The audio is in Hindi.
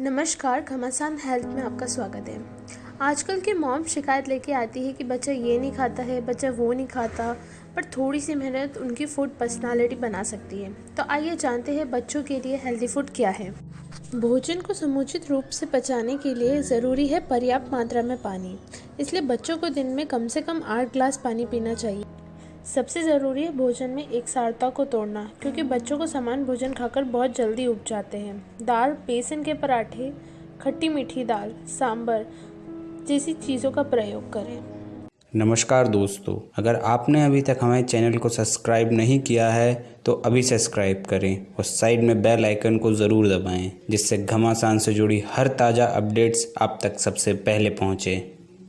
नमस्कार, घमासान हेल्थ में आपका स्वागत है। आजकल के मॉम शिकायत लेके आती है कि बच्चा ये नहीं खाता है, बच्चा वो नहीं खाता, पर थोड़ी सी मेहनत उनकी फ़ूड पर्सनालिटी बना सकती है। तो आइए जानते हैं बच्चों के लिए हेल्दी फ़ूड क्या है। भोजन को समुचित रूप से पचाने के लिए ज़रूरी है पर्याप्त मात्रा में पानी। इसलिए बच्चों को दिन में कम से कम आठ ग्लास पानी पीना चाहिए। सबसे ज़रूरी है भोजन में एक सारता को तोड़ना, क्योंकि बच्चों को समान भोजन खाकर बहुत जल्दी उग जाते हैं। दाल, बेसन के पराठे, खट्टी मीठी दाल सांबर जैसी चीज़ों का प्रयोग करें। नमस्कार दोस्तों, अगर आपने अभी तक हमारे चैनल को सब्सक्राइब नहीं किया है तो अभी सब्सक्राइब करें और साइड में बेल आइकन को ज़रूर दबाएँ, जिससे घमासान से जुड़ी हर ताज़ा अपडेट्स आप तक सबसे पहले पहुँचें।